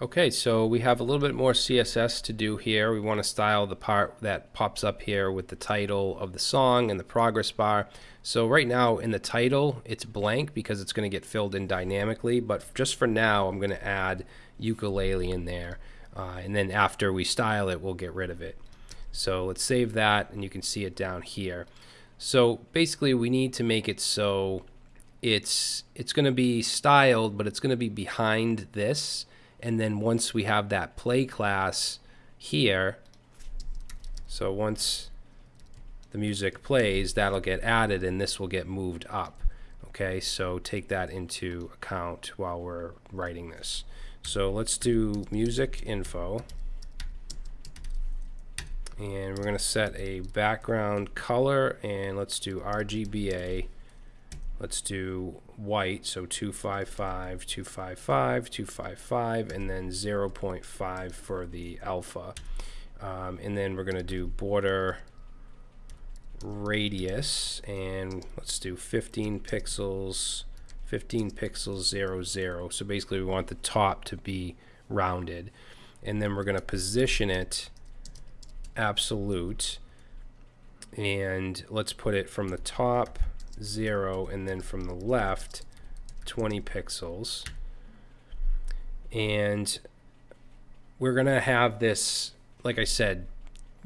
Okay, so we have a little bit more CSS to do here. We want to style the part that pops up here with the title of the song and the progress bar. So right now in the title, it's blank because it's going to get filled in dynamically, but just for now, I'm going to add ukulele in there. Uh, and then after we style it, we'll get rid of it. So let's save that and you can see it down here. So basically we need to make it so it's it's going to be styled, but it's going to be behind this and then once we have that play class here so once the music plays that'll get added and this will get moved up. Okay so take that into account while we're writing this. So let's do music info. And we're going to set a background color and let's do RGBA let's do white so 255 255 255 and then 0.5 for the alpha. Um, and then we're going to do border radius and let's do 15 pixels 15 pixels 0 0 so basically we want the top to be rounded. And then we're going to position it absolute and let's put it from the top 0 and then from the left 20 pixels. And we're gonna have this like I said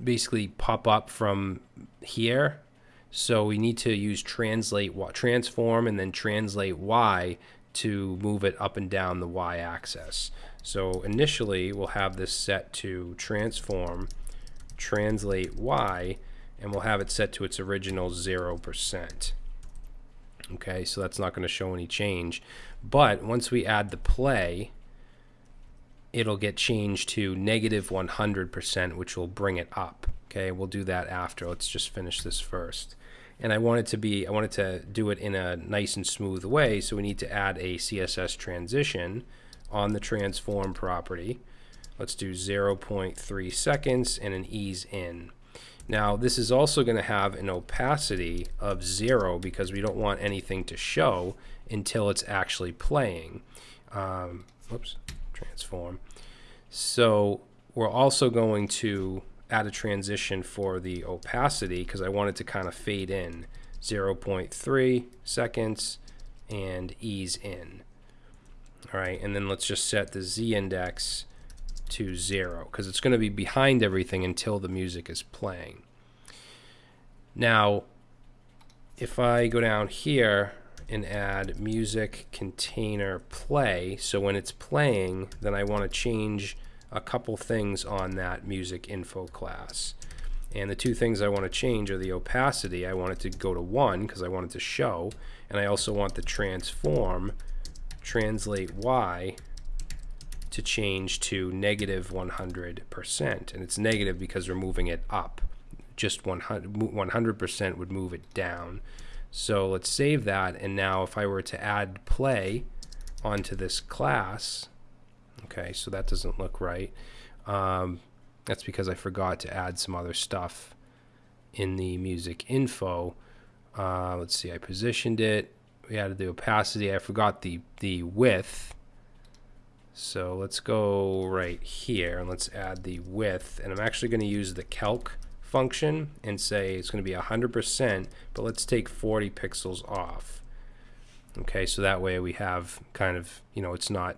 basically pop up from here. So we need to use translate what transform and then translate y to move it up and down the y-axis so initially we'll have this set to transform translate y and we'll have it set to its original 0% okay? So that's not going to show any change. But once we add the play it'll get changed to negative 100% which will bring it up okay? We'll do that after. Let's just finish this first. And I want it to be I wanted to do it in a nice and smooth way so we need to add a CSS transition on the transform property. Let's do 0.3 seconds and an ease in now this is also going to have an opacity of zero because we don't want anything to show until it's actually playing. Um, whoops, transform. So we're also going to add a transition for the opacity because I want it to kind of fade in 0.3 seconds and ease in. All right, and then let's just set the z index to zero because it's going to be behind everything until the music is playing. Now, if I go down here and add music container play, so when it's playing, then I want to change a couple things on that music info class. And the two things I want to change are the opacity. I want it to go to 1 because I want it to show. And I also want the transform, translate Y, to change to negative 100%. And it's negative because we're moving it up. Just 100% would move it down. So let's save that. And now if I were to add play onto this class, okay, so that doesn't look right. Um, that's because I forgot to add some other stuff in the music info. Uh, let's see, I positioned it. We added the opacity. I forgot the, the width so let's go right here and let's add the width. And I'm actually going to use the calc function and say it's going to be 100%, but let's take 40 pixels off. Okay, so that way we have kind of, you know, it's not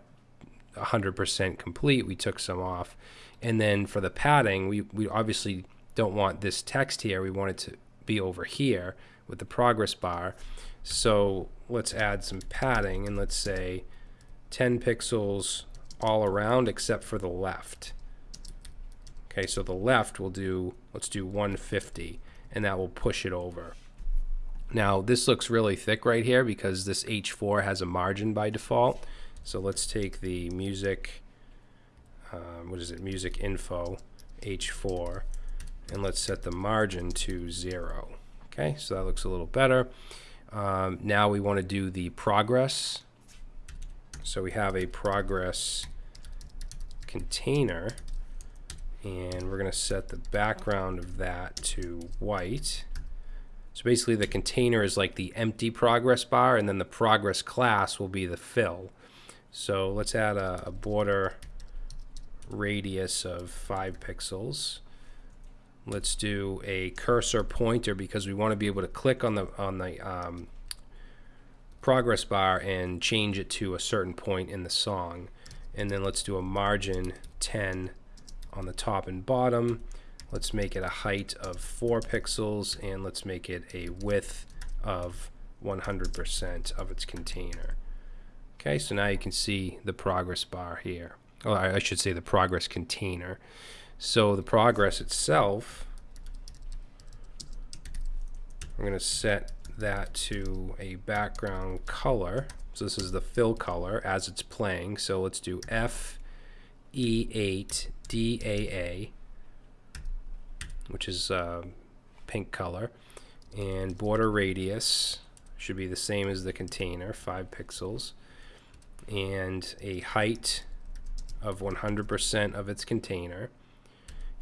100% complete. We took some off. And then for the padding, we, we obviously don't want this text here. We want it to be over here with the progress bar. So let's add some padding and let's say 10 pixels all around except for the left. Okay, so the left will do, let's do 150, and that will push it over. Now, this looks really thick right here because this H4 has a margin by default. So let's take the music, um, what is it, music info, H4, and let's set the margin to zero. Okay, so that looks a little better. Um, now we want to do the progress so we have a progress container and we're going to set the background of that to white. So basically the container is like the empty progress bar and then the progress class will be the fill. So let's add a, a border radius of 5 pixels. Let's do a cursor pointer because we want to be able to click on the on the um, progress bar and change it to a certain point in the song. And then let's do a margin 10 on the top and bottom. Let's make it a height of 4 pixels and let's make it a width of 100% of its container. Okay, so now you can see the progress bar here. Oh, I should say the progress container. So the progress itself, I'm going to set that to a background color. So this is the fill color as it's playing. So let's do F E8 DAA, which is uh, pink color, and border radius should be the same as the container, 5 pixels, and a height of 100% of its container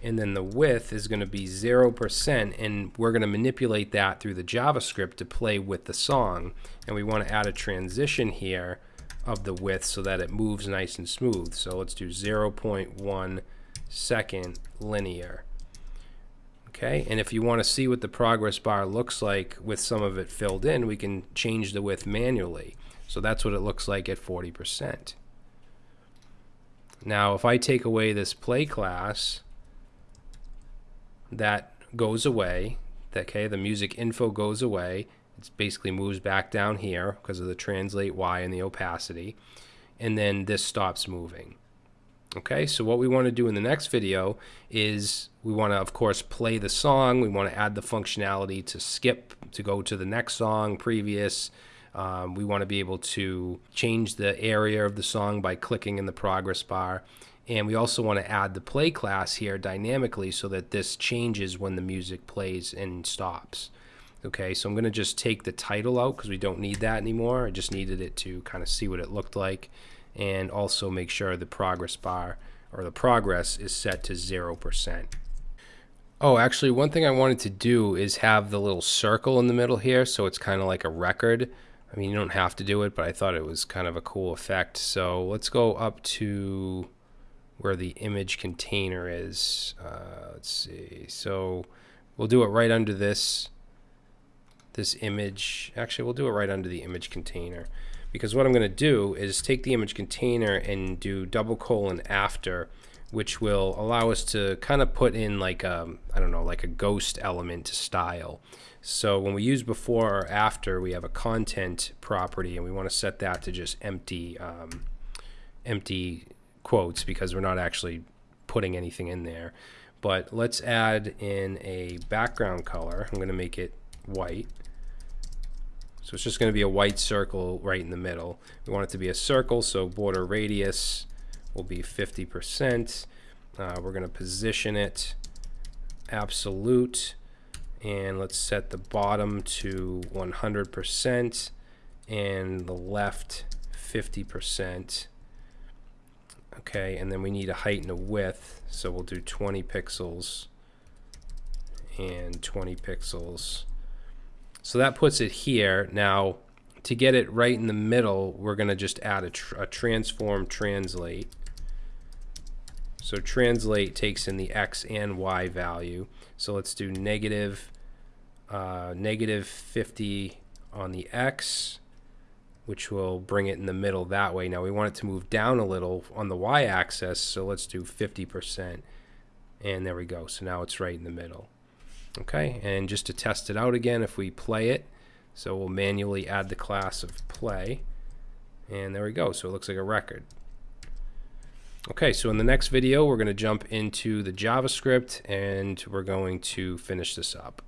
and then the width is going to be 0% and we're going to manipulate that through the JavaScript to play with the song. And we want to add a transition here of the width so that it moves nice and smooth. So let's do 0.1 second linear. Okay and if you want to see what the progress bar looks like with some of it filled in we can change the width manually. So that's what it looks like at 40% now if I take away this play class that goes away. Okay, the music info goes away. It basically moves back down here because of the translate Y and the opacity. And then this stops moving. Okay, so what we want to do in the next video is we want to, of course, play the song. We want to add the functionality to skip to go to the next song, previous. Um, we want to be able to change the area of the song by clicking in the progress bar. And we also want to add the play class here dynamically so that this changes when the music plays and stops. Okay, so I'm going to just take the title out because we don't need that anymore. I just needed it to kind of see what it looked like and also make sure the progress bar or the progress is set to 0%. Oh, actually, one thing I wanted to do is have the little circle in the middle here so it's kind of like a record. I mean, you don't have to do it, but I thought it was kind of a cool effect. So let's go up to where the image container is. Uh, let's see. So we'll do it right under this this image. Actually, we'll do it right under the image container because what I'm going to do is take the image container and do double colon after which will allow us to kind of put in like a, um, don't know, like a ghost element to style. So when we use before or after, we have a content property and we want to set that to just empty, um, empty quotes because we're not actually putting anything in there. But let's add in a background color. I'm going to make it white. So it's just going to be a white circle right in the middle. We want it to be a circle, so border radius will be 50%. Uh, we're going to position it absolute and let's set the bottom to 100% and the left 50% Okay, and then we need a height and a width, so we'll do 20 pixels and 20 pixels. So that puts it here. Now, to get it right in the middle, we're going to just add a, tr a transform translate. So translate takes in the x and y value. So let's do negative, uh, negative 50 on the x which will bring it in the middle that way. Now we want it to move down a little on the y-axis, so let's do 50%. And there we go. So now it's right in the middle. Okay, and just to test it out again, if we play it, so we'll manually add the class of play. And there we go. So it looks like a record. Okay, so in the next video, we're going to jump into the JavaScript and we're going to finish this up.